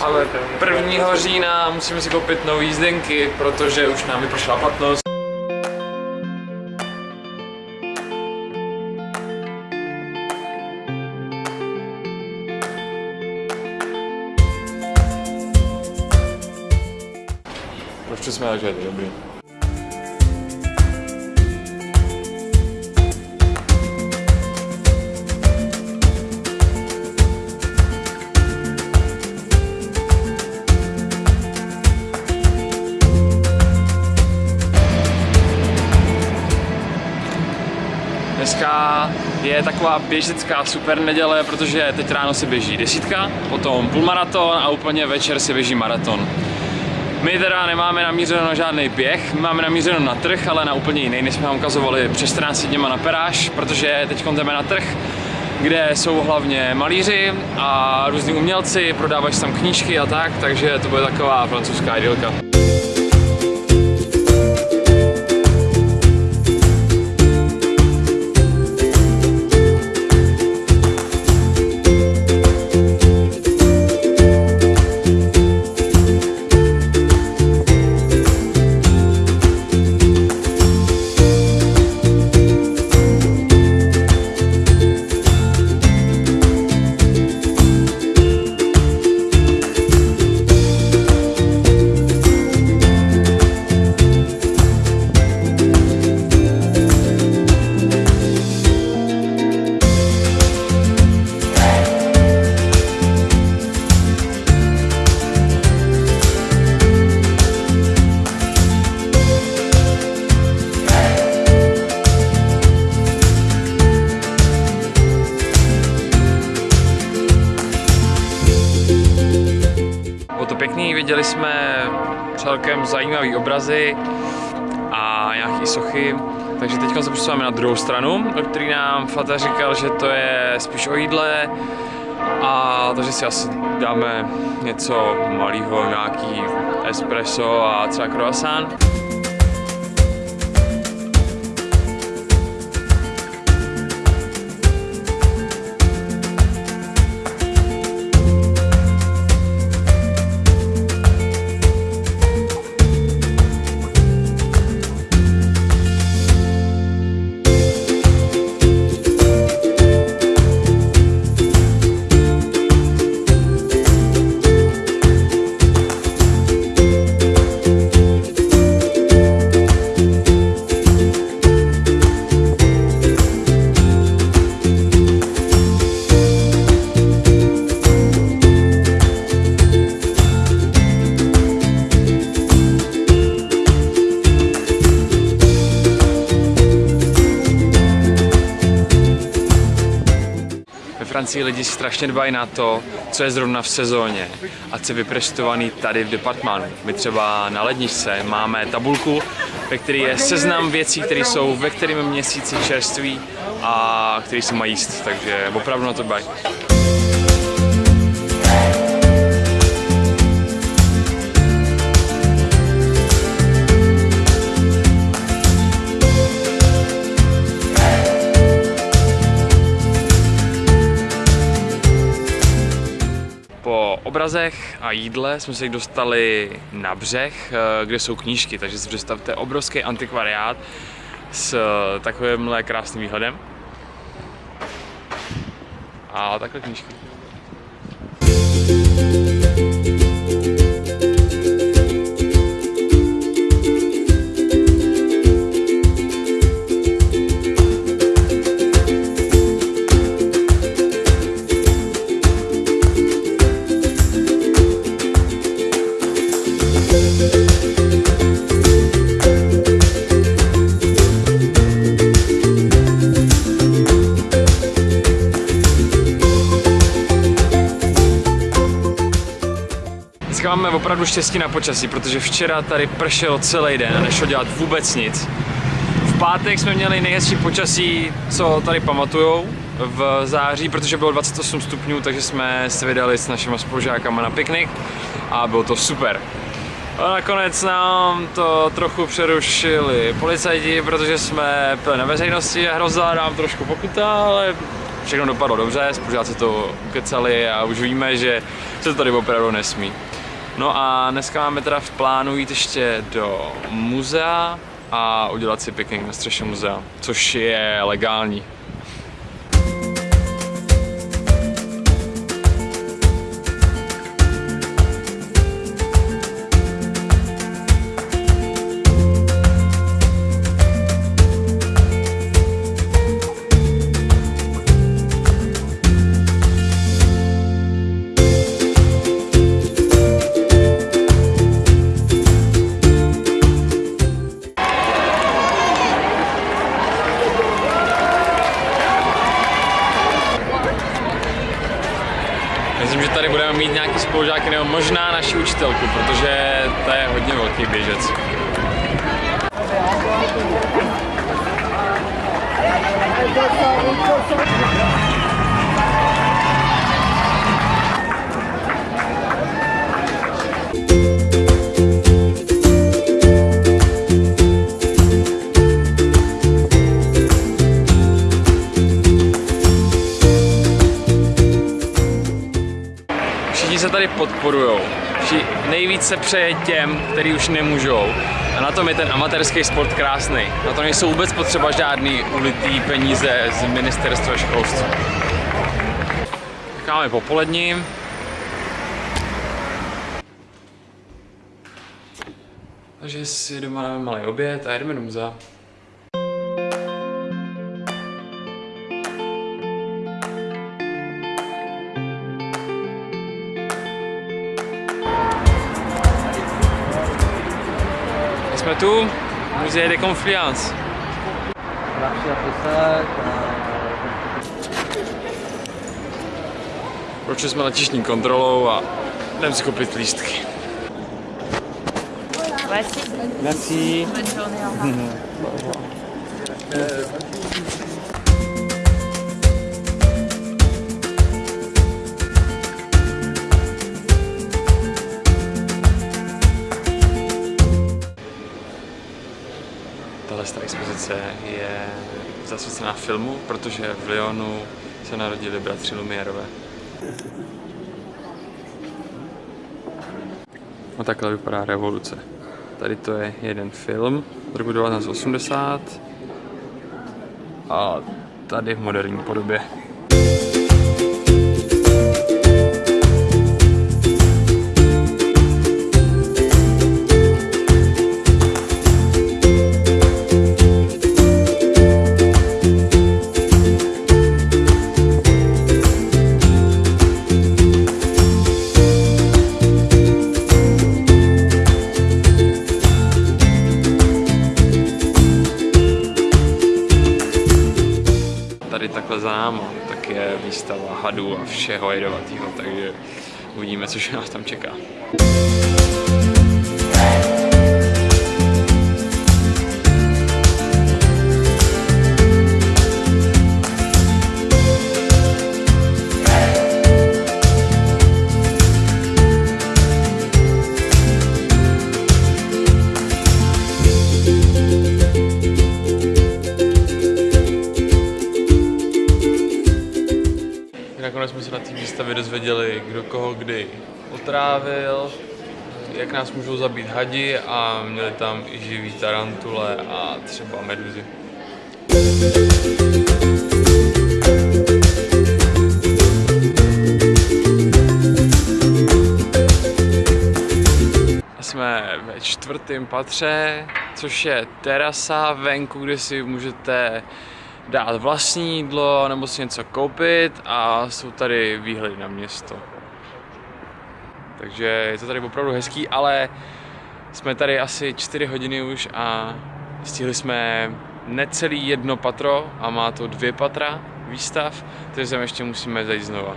Ale 1. října musíme si koupit nový jízdenky, protože už nám vypršela platnost. Proč jsme to dobrý. Je taková běžecká super neděle, protože teď ráno se běží desítka, potom půlmaraton a úplně večer se běží maraton. My teda nemáme namířeno na žádný běh, my máme namířeno na trh, ale na úplně jiný, než jsme vám ukazovali před 14 dněma na Peráž, protože teď jdeme na trh, kde jsou hlavně malíři a různí umělci, prodávají tam knížky a tak, takže to bude taková francouzská idylka. Zajímavé obrazy a nějaké sochy. Takže teď se přesouváme na druhou stranu, o který nám Fata říkal, že to je spíš o jídle. A takže si asi dáme něco malého, nějaký espresso a třeba croissant. Francii lidi strašně dbají na to, co je zrovna v sezóně a co je vyprestovaný tady v departmánu. My třeba na ledničce máme tabulku, ve které je seznam věcí, které jsou ve kterém měsíci čerství a které se mají jíst, takže opravdu na to dbají. Obrazech a jídle jsme se dostali na břeh, eh, kde jsou knížky, takže si představte obrovský antikvariát s eh, takovýmhle krásným výhledem. A takhle knížky. Dneska máme opravdu štěstí na počasí, protože včera tady pršelo celý den a nešlo dělat vůbec nic. V pátek jsme měli nejhezčí počasí, co tady pamatujou v září, protože bylo 28 stupňů, takže jsme se vydali s našimi spolužákama na piknik a bylo to super. A nakonec nám to trochu přerušili policajti, protože jsme pili na veřejnosti a hrozila nám trošku pokuta, ale všechno dopadlo dobře, spolužáci to ukecali a už víme, že se to tady opravdu nesmí. No a dneska máme teda v plánu jít ještě do muzea a udělat si piknik na střeše muzea, což je legální. Možná naši učitelku, protože to je hodně velký běžec. Všichni se tady podporujou. Nejvíc se přeje těm, kteří už nemůžou. A na tom je ten amatérský sport krásný. Na to nejsou vůbec potřeba žádný ulitý peníze z ministerstva školství. Čekáme popolední. Takže si doma dáme malý oběd a jedeme do muzea. Tu, Musée de Confluence. Marcher après ça, Prošli jsme letišní kontrolou a jdeme si koupit lístky. Voici. Merci. Bonne journée, ta expozice je zasvěcená filmu, protože v Lyonu se narodili bratři Lumierové. No takhle vypadá revoluce. Tady to je jeden film z roku 1980 a tady v moderní podobě. Je výstava hadů a všeho jedovatého, takže uvidíme, co nás tam čeká. Nakonec jsme se na té výstavě dozvěděli, kdo koho kdy otrávil, jak nás můžou zabít hadi a měli tam i živý tarantule a třeba meduzy. Jsme ve čtvrtém patře, což je terasa venku, kde si můžete dát vlastní jídlo nebo si něco koupit a jsou tady výhledy na město. Takže je to tady opravdu hezký, ale jsme tady asi 4 hodiny už a stihli jsme necelý jedno patro a má to dvě patra výstav, takže sem ještě musíme zajít znova.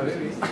Obrigada.